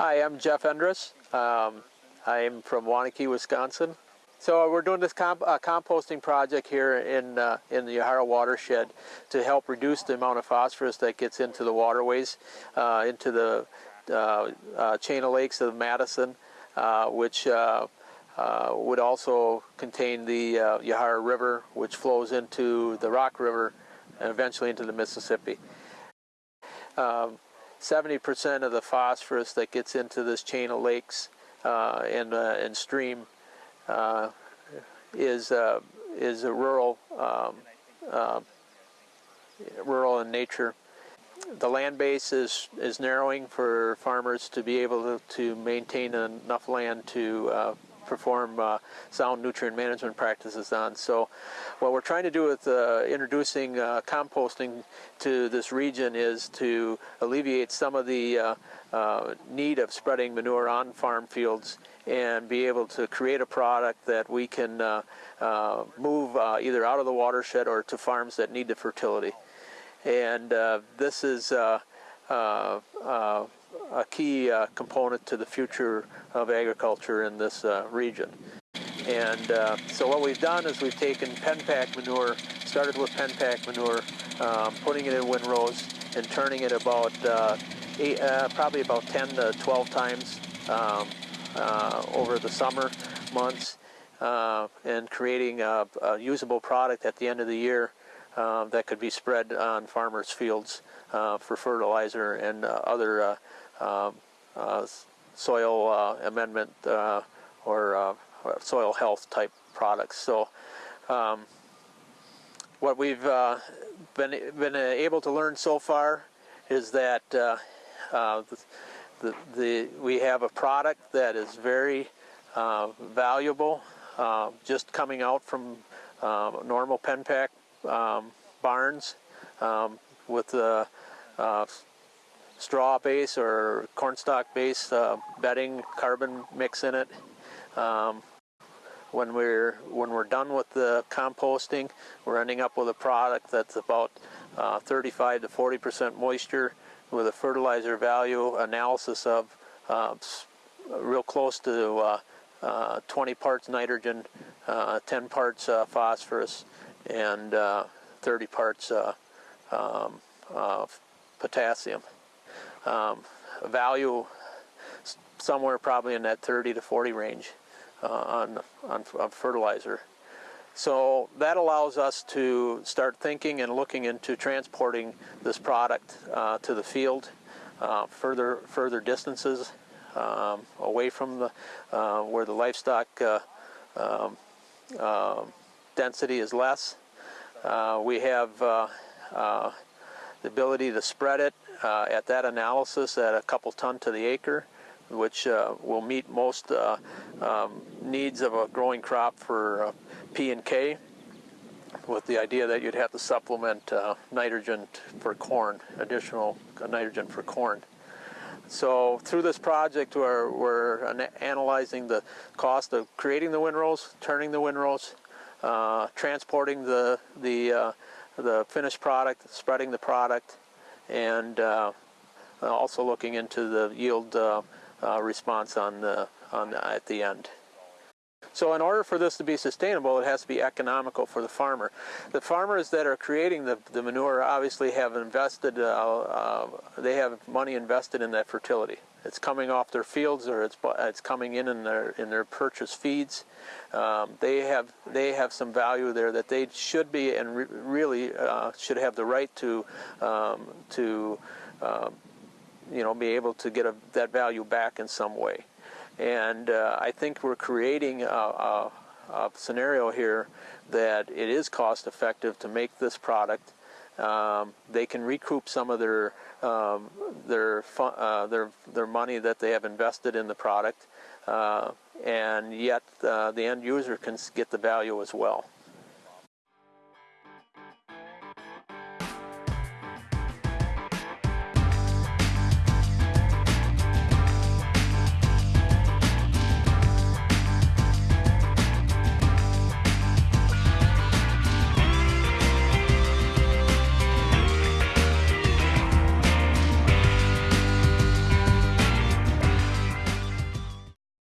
Hi, I'm Jeff Endress. Um, I'm from Waunakee, Wisconsin. So we're doing this comp uh, composting project here in uh, in the Yahara watershed to help reduce the amount of phosphorus that gets into the waterways, uh, into the uh, uh, chain of lakes of Madison, uh, which would also contain the Yahara River, which flows into the Rock River and eventually into the Mississippi. Um, 70% of the phosphorus that gets into this chain of lakes uh, and, uh, and stream uh, is, uh, is a rural, um, uh, rural in nature. The land base is, is narrowing for farmers to be able to, to maintain enough land to uh, perform uh, sound nutrient management practices on. So what we're trying to do with uh, introducing uh, composting to this region is to alleviate some of the uh, uh, need of spreading manure on farm fields and be able to create a product that we can uh, move either out of the watershed or to farms that need the fertility. And this is a key uh, component to the future of agriculture in this uh, region. And uh, so what we've done is we've taken Penpack manure, started with Penpack manure, um, putting it in windrows and turning it about uh, eight, uh, probably about 10 to 12 times um, uh, Uh, over the summer months uh, and creating a, a, usable product at the end of the year uh, that could be spread on farmers' fields for fertilizer and other um, uh, soil uh, amendment uh, or soil health type products. So um, what we've been, been able to learn so far is that the, the, the, we have a product that is very uh, valuable, uh, just coming out from uh, normal pen pack um, barns um, with the straw base or cornstalk base uh, bedding carbon mix in it. Um, when we're when we're done with the composting, we're ending up with a product that's about uh, 35 to 40 percent moisture with a fertilizer value analysis of uh, real close to uh, uh, 20 parts nitrogen, uh, 10 parts phosphorus, and 30 parts um, potassium um, value somewhere probably in that 30 to 40 range on, on, on, fertilizer. So that allows us to start thinking and looking into transporting this product uh, to the field uh, further further distances um, away from the uh, where the livestock uh, um, um, density is less. Uh, we have the ability to spread it uh, at that analysis at a couple ton to the acre, which uh, will meet most uh, um, needs of a growing crop for uh, P and K, with the idea that you'd have to supplement uh, nitrogen for corn, additional nitrogen for corn. So through this project, we're, we're analyzing the cost of creating the windrows, turning the windrows, uh, transporting the the the finished product, spreading the product, and uh, also looking into the yield uh, uh, response on the, on the, at the end. So in order for this to be sustainable, it has to be economical for the farmer. The farmers that are creating the, the manure obviously have invested, uh, uh, they have money invested in that fertility. It's coming off their fields or it's, it's coming in in their, in their purchase feeds. Um, they, have, they have some value there that they should be and re really uh, should have the right to, um, to um, you know, be able to get a, that value back in some way. And uh, I think we're creating a, a, a, scenario here that it is cost effective to make this product. Um, they can recoup some of their um, their uh, their their money that they have invested in the product, uh, and yet uh, the end user can get the value as well.